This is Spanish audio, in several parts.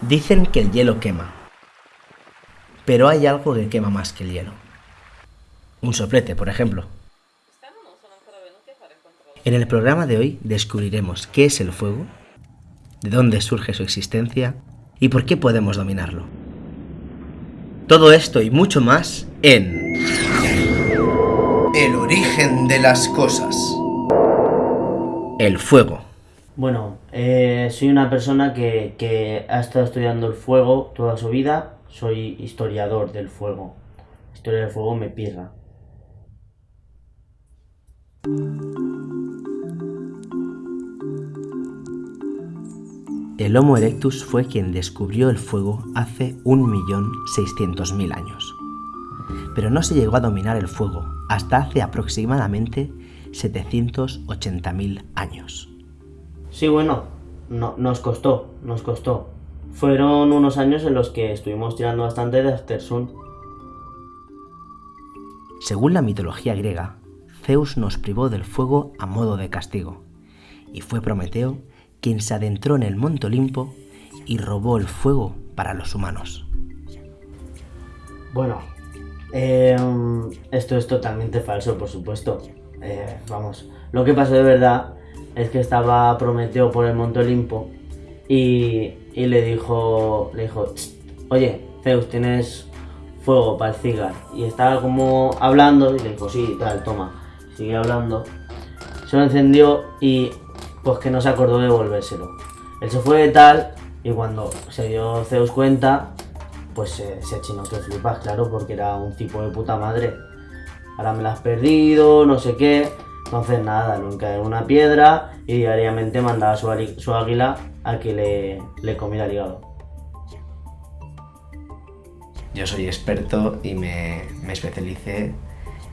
Dicen que el hielo quema. Pero hay algo que quema más que el hielo. Un soplete, por ejemplo. En el programa de hoy descubriremos qué es el fuego, de dónde surge su existencia y por qué podemos dominarlo. Todo esto y mucho más en... El origen de las cosas. El fuego. Bueno, eh, soy una persona que, que ha estado estudiando el fuego toda su vida. Soy historiador del fuego. Historia del fuego me pirra. El Homo erectus fue quien descubrió el fuego hace 1.600.000 años. Pero no se llegó a dominar el fuego hasta hace aproximadamente 780.000 años. Sí, bueno, no, nos costó, nos costó. Fueron unos años en los que estuvimos tirando bastante de Aftersun. Según la mitología griega, Zeus nos privó del fuego a modo de castigo, y fue Prometeo quien se adentró en el Monte Olimpo y robó el fuego para los humanos. Bueno, em, esto es totalmente falso, por supuesto. Eh, vamos, lo que pasó de verdad es que estaba Prometeo por el Monte Olimpo y, le dijo, le dijo, oye, Zeus, tienes fuego para el cigar. Y estaba como hablando y le dijo, sí, tal, toma. Sigue hablando. Se lo encendió y pues que no se acordó de devolvérselo. Él se fue de tal y cuando se dio Zeus cuenta, pues se, se achinó que flipas, claro, porque era un tipo de puta madre. Ahora me la has perdido, no sé qué. Entonces nada, lo en una piedra y diariamente mandaba su, su águila a que le, le comiera el hígado. Yo soy experto y me, me especialicé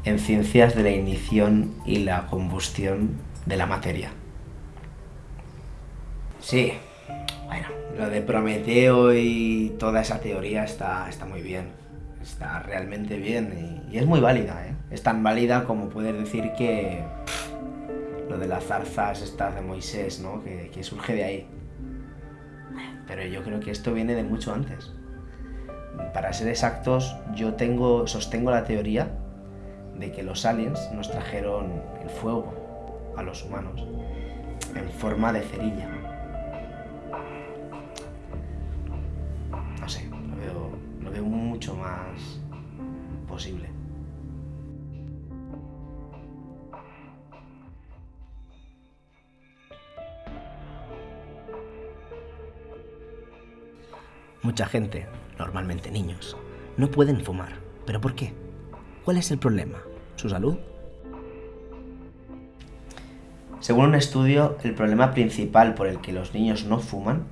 en ciencias de la ignición y la combustión de la materia. Sí, bueno, lo de Prometeo y toda esa teoría está, está muy bien. Está realmente bien y, es muy válida, ¿eh? Es tan válida como poder decir que lo de las zarzas estas de Moisés, ¿no? Que, surge de ahí. Pero yo creo que esto viene de mucho antes. Para ser exactos, yo tengo, sostengo la teoría de que los aliens nos trajeron el fuego a los humanos en forma de cerilla. mucho más posible. Mucha gente, normalmente niños, no pueden fumar. ¿Pero por qué? ¿Cuál es el problema? ¿Su salud? Según un estudio, el problema principal por el que los niños no fuman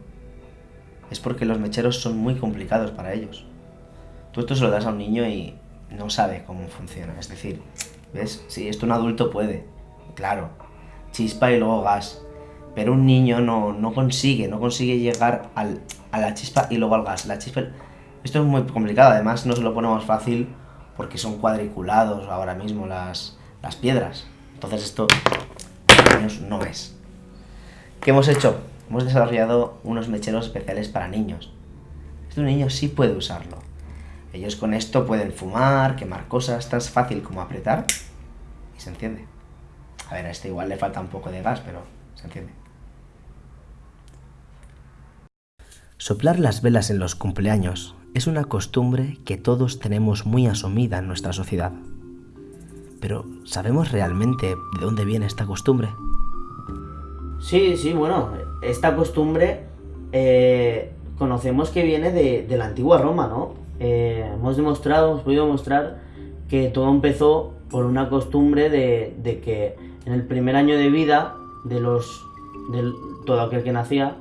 es porque los mecheros son muy complicados para ellos. Tú esto se lo das a un niño y no sabe cómo funciona. Es decir, ¿ves? Si esto un adulto puede, claro, chispa y luego gas. Pero un niño no, consigue, no consigue llegar a la chispa y luego al gas. La chispa... Esto es muy complicado, además no se lo ponemos fácil porque son cuadriculados ahora mismo las, las piedras. Entonces esto no es. ¿Qué hemos hecho? Hemos desarrollado unos mecheros especiales para niños. Este niño sí puede usarlo. Ellos con esto pueden fumar, quemar cosas, tan fácil como apretar y se enciende. A ver, a este igual le falta un poco de gas, pero se enciende. Soplar las velas en los cumpleaños es una costumbre que todos tenemos muy asumida en nuestra sociedad. Pero, ¿sabemos realmente de dónde viene esta costumbre? Sí, sí, bueno, esta costumbre eh, conocemos que viene de, de la antigua Roma, ¿no? Eh, hemos demostrado, hemos podido demostrar que todo empezó por una costumbre de, que en el primer año de vida de los de todo aquel que nacía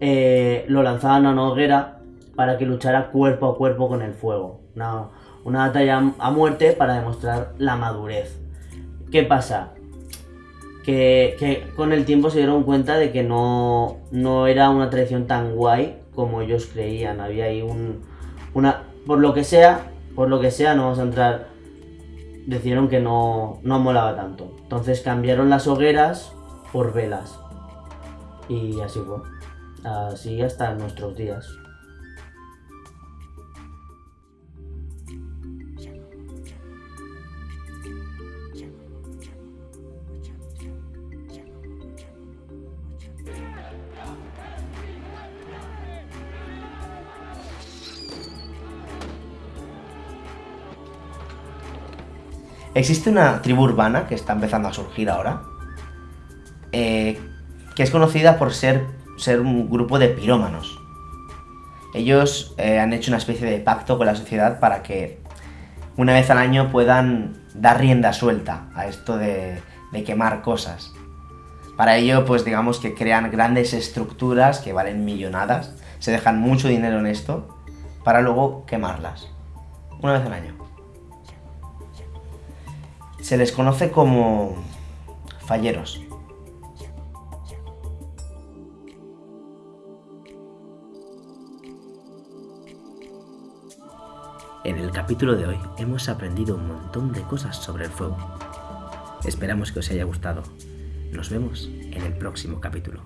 eh, lo lanzaban a una hoguera para que luchara cuerpo a cuerpo con el fuego. Una, una batalla a muerte para demostrar la madurez. ¿Qué pasa? Que, con el tiempo se dieron cuenta de que no, no era una tradición tan guay como ellos creían. Había ahí un, una, por lo que sea, por lo que sea, no vamos a entrar, decidieron que no, no molaba tanto. Entonces cambiaron las hogueras por velas. Y así fue así hasta nuestros días. Existe una tribu urbana que está empezando a surgir ahora, eh, que es conocida por ser ser un grupo de pirómanos. Ellos eh, han hecho una especie de pacto con la sociedad para que una vez al año puedan dar rienda suelta a esto de, de quemar cosas. Para ello, pues digamos que crean grandes estructuras que valen millonadas, se dejan mucho dinero en esto, para luego quemarlas, una vez al año. Se les conoce como falleros. En el capítulo de hoy hemos aprendido un montón de cosas sobre el fuego. Esperamos que os haya gustado. Nos vemos en el próximo capítulo.